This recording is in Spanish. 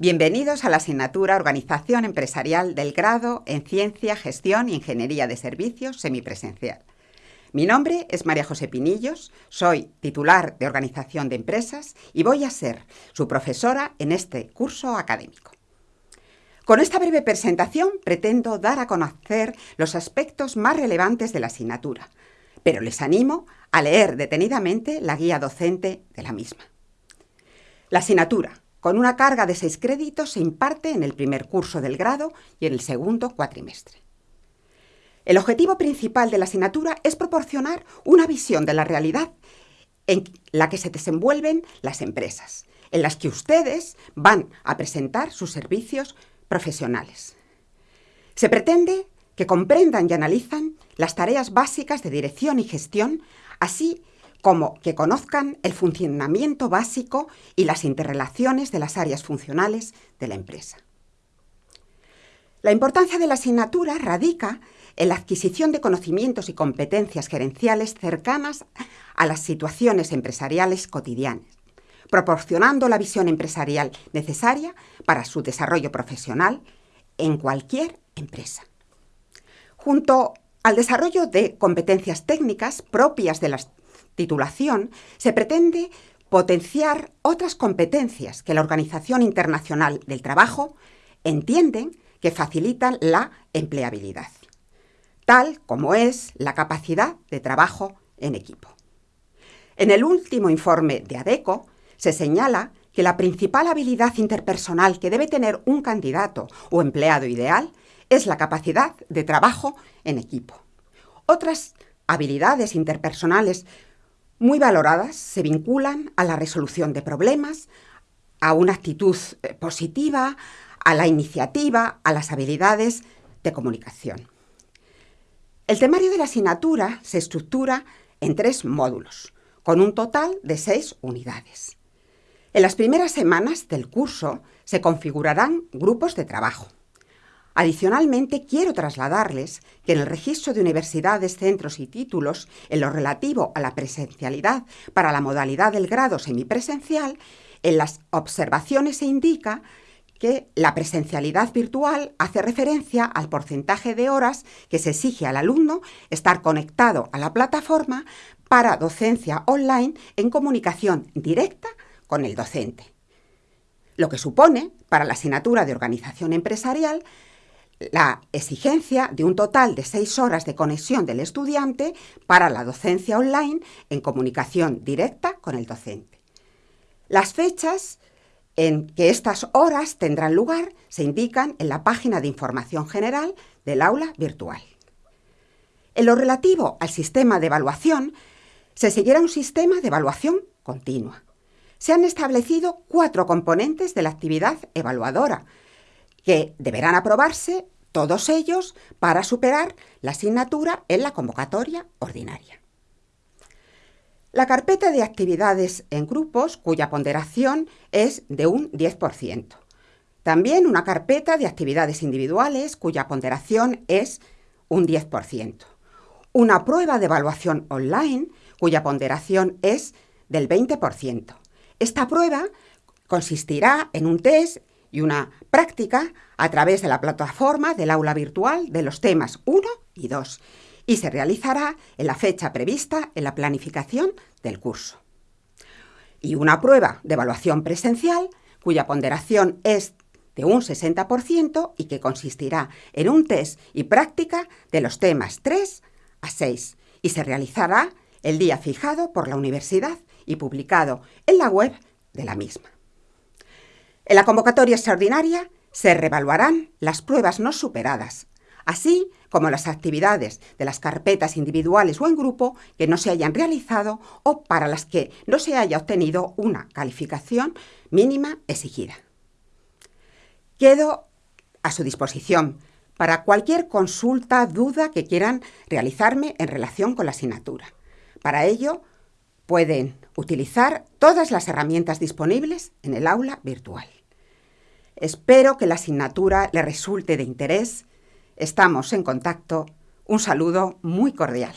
Bienvenidos a la asignatura Organización Empresarial del grado en Ciencia, Gestión y Ingeniería de Servicios semipresencial. Mi nombre es María José Pinillos, soy titular de Organización de Empresas y voy a ser su profesora en este curso académico. Con esta breve presentación pretendo dar a conocer los aspectos más relevantes de la asignatura, pero les animo a leer detenidamente la guía docente de la misma. La asignatura, con una carga de seis créditos, se imparte en el primer curso del grado y en el segundo cuatrimestre. El objetivo principal de la asignatura es proporcionar una visión de la realidad en la que se desenvuelven las empresas, en las que ustedes van a presentar sus servicios profesionales. Se pretende que comprendan y analizan las tareas básicas de dirección y gestión, así como que conozcan el funcionamiento básico y las interrelaciones de las áreas funcionales de la empresa. La importancia de la asignatura radica en la adquisición de conocimientos y competencias gerenciales cercanas a las situaciones empresariales cotidianas, proporcionando la visión empresarial necesaria para su desarrollo profesional en cualquier empresa. Junto al desarrollo de competencias técnicas propias de la titulación, se pretende potenciar otras competencias que la Organización Internacional del Trabajo entiende que facilitan la empleabilidad, tal como es la capacidad de trabajo en equipo. En el último informe de ADECO se señala que la principal habilidad interpersonal que debe tener un candidato o empleado ideal es la capacidad de trabajo en equipo. Otras habilidades interpersonales muy valoradas se vinculan a la resolución de problemas, a una actitud eh, positiva, a la iniciativa, a las habilidades de comunicación. El temario de la asignatura se estructura en tres módulos, con un total de seis unidades. En las primeras semanas del curso se configurarán grupos de trabajo. Adicionalmente, quiero trasladarles que en el registro de universidades, centros y títulos, en lo relativo a la presencialidad para la modalidad del grado semipresencial, en las observaciones se indica que la presencialidad virtual hace referencia al porcentaje de horas que se exige al alumno estar conectado a la plataforma para docencia online en comunicación directa con el docente. Lo que supone, para la asignatura de organización empresarial, la exigencia de un total de seis horas de conexión del estudiante para la docencia online en comunicación directa con el docente. Las fechas en que estas horas tendrán lugar se indican en la página de información general del aula virtual. En lo relativo al sistema de evaluación, se seguirá un sistema de evaluación continua. Se han establecido cuatro componentes de la actividad evaluadora, que deberán aprobarse todos ellos para superar la asignatura en la convocatoria ordinaria. La carpeta de actividades en grupos, cuya ponderación es de un 10%. También una carpeta de actividades individuales, cuya ponderación es un 10%. Una prueba de evaluación online, cuya ponderación es del 20%. Esta prueba consistirá en un test y una práctica a través de la plataforma del aula virtual de los temas 1 y 2 y se realizará en la fecha prevista en la planificación del curso. Y una prueba de evaluación presencial cuya ponderación es de un 60% y que consistirá en un test y práctica de los temas 3 a 6 y se realizará el día fijado por la universidad y publicado en la web de la misma. En la convocatoria extraordinaria se revaluarán las pruebas no superadas, así como las actividades de las carpetas individuales o en grupo que no se hayan realizado o para las que no se haya obtenido una calificación mínima exigida. Quedo a su disposición para cualquier consulta, duda que quieran realizarme en relación con la asignatura. Para ello, pueden utilizar todas las herramientas disponibles en el aula virtual. Espero que la asignatura le resulte de interés. Estamos en contacto. Un saludo muy cordial.